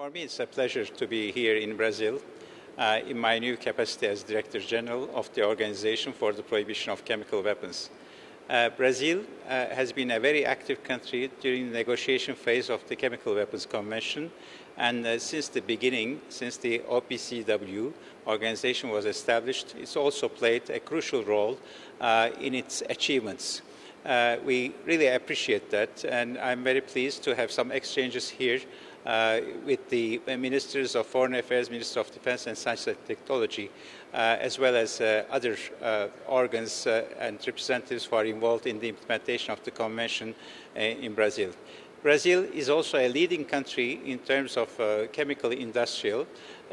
For me, it's a pleasure to be here in Brazil uh, in my new capacity as Director General of the Organization for the Prohibition of Chemical Weapons. Uh, Brazil uh, has been a very active country during the negotiation phase of the Chemical Weapons Convention, and uh, since the beginning, since the OPCW organization was established, it's also played a crucial role uh, in its achievements. Uh, we really appreciate that, and I'm very pleased to have some exchanges here uh, with the ministers of foreign affairs, minister of defense and science and technology, uh, as well as uh, other uh, organs uh, and representatives who are involved in the implementation of the convention uh, in Brazil. Brazil is also a leading country in terms of chemical industrial,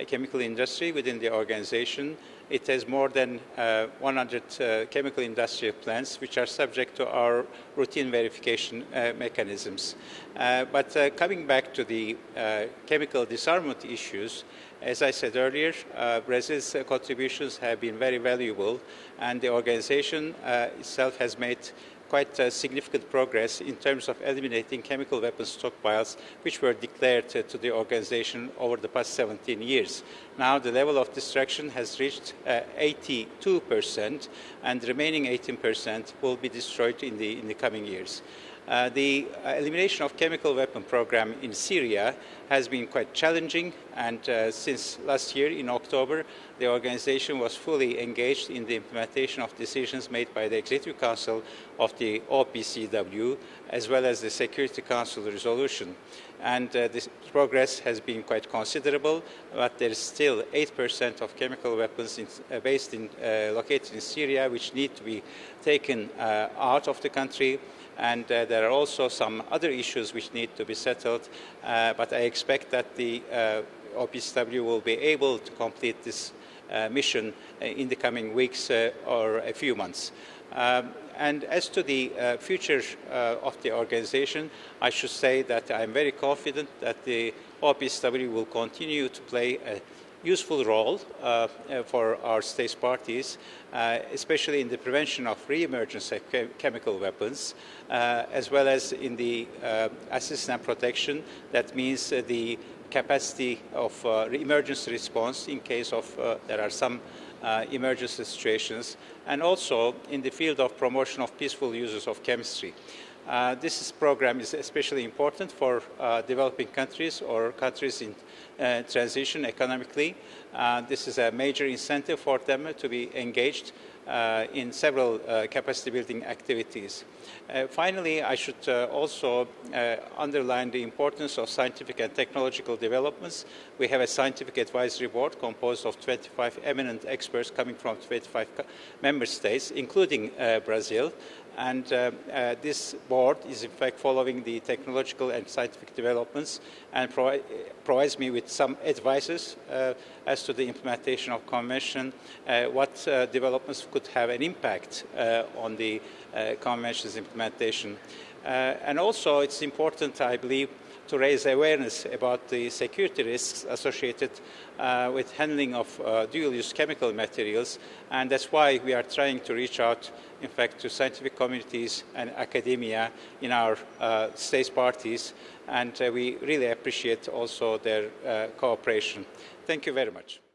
chemical industry within the organization. It has more than uh, 100 uh, chemical industrial plants which are subject to our routine verification uh, mechanisms. Uh, but uh, coming back to the uh, chemical disarmament issues, as I said earlier, Brazil's contributions have been very valuable and the organization itself has made quite uh, significant progress in terms of eliminating chemical weapons stockpiles which were declared uh, to the organization over the past 17 years. Now the level of destruction has reached uh, 82% and the remaining 18% will be destroyed in the, in the coming years. Uh, the uh, elimination of chemical weapon program in Syria has been quite challenging and uh, since last year in October the organization was fully engaged in the implementation of decisions made by the Executive Council of the OPCW as well as the Security Council resolution and uh, this progress has been quite considerable but there is still 8% of chemical weapons in, uh, based in, uh, located in Syria which need to be taken out of the country and uh, there are also some other issues which need to be settled, uh, but I expect that the uh, OPCW will be able to complete this uh, mission uh, in the coming weeks uh, or a few months. Um, and as to the future of the organization, I should say that I'm very confident that the OPCW will continue to play a useful role uh, uh, for our states parties, uh, especially in the prevention of re-emergence of chemical weapons, uh, as well as in the uh, assistance and protection. That means uh, the capacity of emergency response in case of there are some emergency situations, and also in the field of promotion of peaceful uses of chemistry. Uh, this program is especially important for uh, developing countries or countries in uh, transition economically. Uh, this is a major incentive for them to be engaged uh, in several uh, capacity building activities. finally, I should also underline the importance of scientific and technological developments. We have a scientific advisory board composed of 25 eminent experts coming from 25 member states, including Brazil, and uh, uh, this board is in fact following the technological and scientific developments and provi provides me with some advices uh, as to the implementation of convention, uh, what uh, developments could have an impact uh, on the convention's implementation. and also it's important, I believe, to raise awareness about the security risks associated uh, with handling of uh, dual-use chemical materials, and that's why we are trying to reach out, in fact, to scientific communities and academia in our uh, states parties, and uh, we really appreciate also their uh, cooperation. Thank you very much.